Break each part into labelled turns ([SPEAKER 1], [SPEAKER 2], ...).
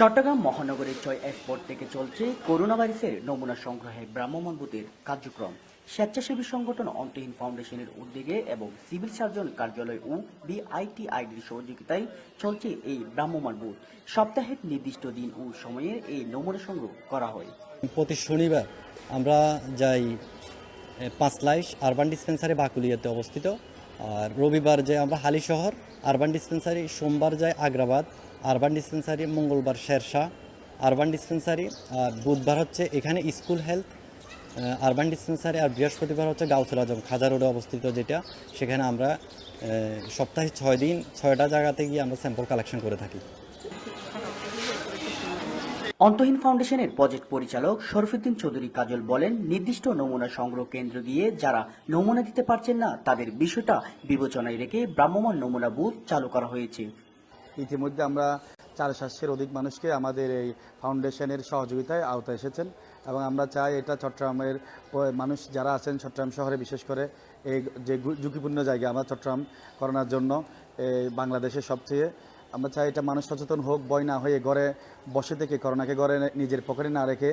[SPEAKER 1] চট্টগ্রাম মহানগরের ছয় এক্সপোর্ট থেকে চলছে করোনা ভাইরাসের নমুনা সংগ্রহে ব্রাহ্মণ বুথের কার্যক্রম। স্বেচ্ছাসেবী সংগঠন অন্তহীন ফাউন্ডেশনের উদ্যোগে এবং সিভিল সার্জন কার্যালয় ও বিআইটিআইডির সহযোগিতায় চলছে এই ব্রাহ্মণ বুথ। সপ্তাহের নির্দিষ্ট দিন ও সময়ে এই নমুনা সংগ্রহ করা হয়।
[SPEAKER 2] প্রতি শনিবার আমরা যাই পাঁচলাইশ আরবান ডিসপেন্সারি বাকুলিয়াতে অবস্থিত। আর রবিবার যাই আমরা হালি শহর আরবান ডিসপেন্সারি সোমবার যাই আগ্রাবাদ আরবান ডিসপেন্সারি মঙ্গলবার শেরশাহ আরবান ডিসপেন্সারি আর বুধবার হচ্ছে এখানে স্কুল হেলথ আরবান ডিসপেন্সারি আর বৃহস্পতিবার হচ্ছে গাউসুল আজম খাজা রোডে অবস্থিত যেটা। সেখানে আমরা সপ্তাহে ছয় দিন, ছয়টা জায়গাতে গিয়ে আমরা স্যাম্পল কালেকশন করে থাকি।
[SPEAKER 1] অন্তহীন ফাউন্ডেশনের প্রজেক্ট পরিচালক শরফুদ্দিন চৌধুরী কাজল বলেন, নির্দিষ্ট নমুনা সংগ্রহ কেন্দ্র গিয়ে যারা নমুনা দিতে পারছেন না, তাদের বিষয়টা বিবেচনায় রেখে ভ্রাম্যমাণ নমুনা বুথ চালু করা হয়েছে।
[SPEAKER 3] ইতিমধ্যে আমরা চার সাতশের অধিক মানুষকে আমাদের এই ফাউন্ডেশনের সহযোগিতায় আওতায় এসেছেন এবং আমরা চাই এটা চট্টগ্রামের মানুষ যারা আছেন চট্টগ্রাম শহরে, বিশেষ করে এই যে ঝুঁকিপূর্ণ জায়গা আমরা চট্টগ্রাম করোনার জন্য বাংলাদেশের সবচেয়ে আমরা চাই এটা মানুষ সচেতন হোক বয় না হয়ে ঘরে বসে থেকে করোনাকে ঘরে নিজের পকেটে না রেখে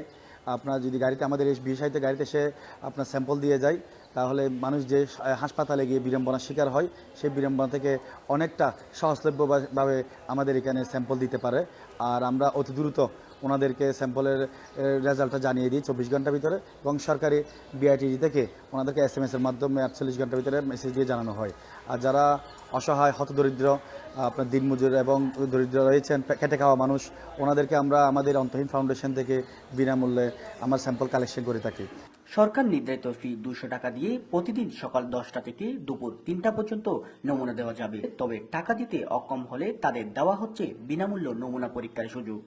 [SPEAKER 3] আপনার যদি গাড়িতে, আমাদের এই বিষয়তে গাড়িতে সে আপনার স্যাম্পল দিয়ে যায়, তাহলে মানুষ যে হাসপাতালে গিয়ে বিড়ম্বনার শিকার হয়, সেই বিড়ম্বনা থেকে অনেকটা সহজলভ্যভাবে আমাদের এখানে স্যাম্পল দিতে পারে। আর আমরা অতি দ্রুত ওনাদেরকে স্যাম্পলের রেজাল্টটা জানিয়ে দিই চব্বিশ ঘণ্টার ভিতরে এবং সরকারি বিআইটিডি থেকে ওনাদেরকে এস এম এসের মাধ্যমে আটচল্লিশ ঘণ্টার ভিতরে মেসেজ দিয়ে জানানো হয়। আর যারা অসহায়, হতদরিদ্র, আপনার দিনমজুর এবং দরিদ্র রয়েছেন খেটে খাওয়া মানুষ, ওনাদেরকে আমরা আমাদের অন্তহীন ফাউন্ডেশন থেকে বিনামূল্যে আমার স্যাম্পল কালেকশন করে থাকি।
[SPEAKER 1] সরকার নির্ধারিত ফি দুশো টাকা দিয়ে প্রতিদিন সকাল দশটা থেকে দুপুর তিনটা পর্যন্ত নমুনা দেওয়া যাবে। তবে টাকা দিতে অক্ষম হলে তাদের দেওয়া হচ্ছে বিনামূল্য নমুনা পরীক্ষার সুযোগ।